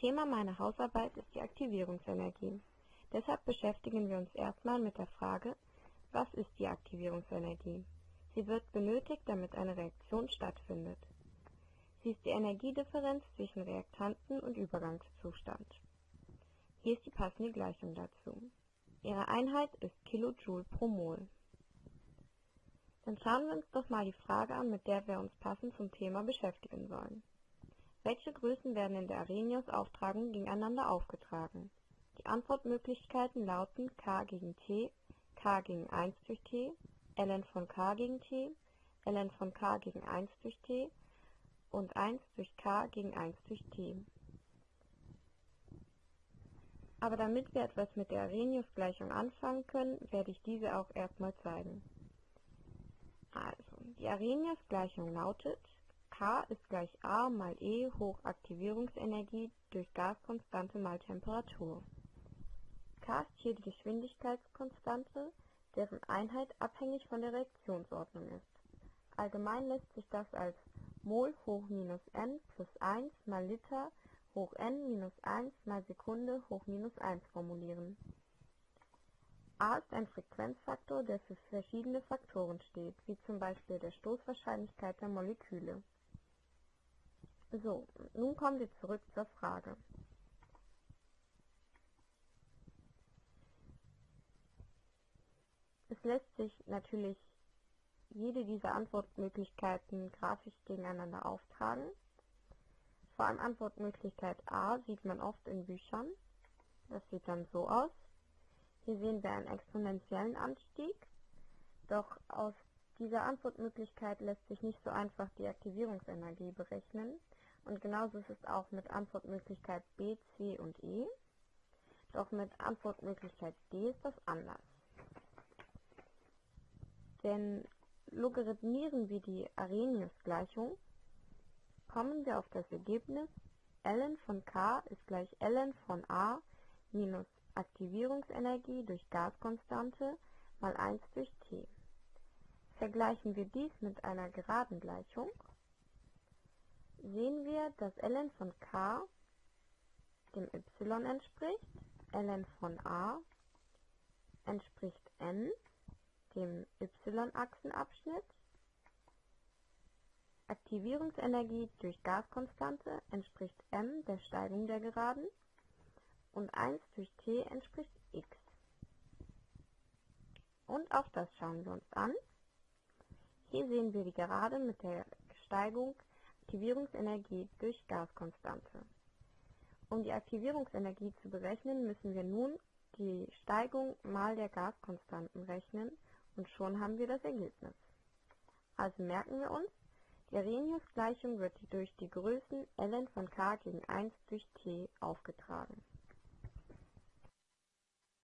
Thema meiner Hausarbeit ist die Aktivierungsenergie. Deshalb beschäftigen wir uns erstmal mit der Frage, was ist die Aktivierungsenergie? Sie wird benötigt, damit eine Reaktion stattfindet. Sie ist die Energiedifferenz zwischen Reaktanten und Übergangszustand. Hier ist die passende Gleichung dazu. Ihre Einheit ist Kilojoule pro Mol. Dann schauen wir uns doch mal die Frage an, mit der wir uns passend zum Thema beschäftigen sollen. Welche Größen werden in der Arrhenius-Auftragung gegeneinander aufgetragen? Die Antwortmöglichkeiten lauten k gegen t, k gegen 1 durch t, ln von k gegen t, ln von k gegen 1 durch t und 1 durch k gegen 1 durch t. Aber damit wir etwas mit der Arrhenius-Gleichung anfangen können, werde ich diese auch erstmal zeigen. Also, die Arrhenius-Gleichung lautet K ist gleich A mal E hoch Aktivierungsenergie durch Gaskonstante mal Temperatur. K ist hier die Geschwindigkeitskonstante, deren Einheit abhängig von der Reaktionsordnung ist. Allgemein lässt sich das als Mol hoch minus n plus 1 mal Liter hoch n minus 1 mal Sekunde hoch minus 1 formulieren. A ist ein Frequenzfaktor, der für verschiedene Faktoren steht, wie zum Beispiel der Stoßwahrscheinlichkeit der Moleküle. So, nun kommen wir zurück zur Frage. Es lässt sich natürlich jede dieser Antwortmöglichkeiten grafisch gegeneinander auftragen. Vor allem Antwortmöglichkeit A sieht man oft in Büchern. Das sieht dann so aus. Hier sehen wir einen exponentiellen Anstieg. Doch aus dieser Antwortmöglichkeit lässt sich nicht so einfach die Aktivierungsenergie berechnen. Und genauso ist es auch mit Antwortmöglichkeit B, C und E. Doch mit Antwortmöglichkeit D ist das anders. Denn logarithmieren wir die Arrhenius-Gleichung, kommen wir auf das Ergebnis ln von k ist gleich ln von a minus Aktivierungsenergie durch Gaskonstante mal 1 durch t. Vergleichen wir dies mit einer geraden Gleichung, sehen wir, dass ln von k dem y entspricht, ln von a entspricht n, dem y-Achsenabschnitt, Aktivierungsenergie durch Gaskonstante entspricht m der Steigung der Geraden und 1 durch t entspricht x. Und auch das schauen wir uns an. Hier sehen wir die Gerade mit der Steigung Aktivierungsenergie durch Gaskonstante. Um die Aktivierungsenergie zu berechnen, müssen wir nun die Steigung mal der Gaskonstanten rechnen und schon haben wir das Ergebnis. Also merken wir uns, die Arrhenius-Gleichung wird durch die Größen ln von k gegen 1 durch t aufgetragen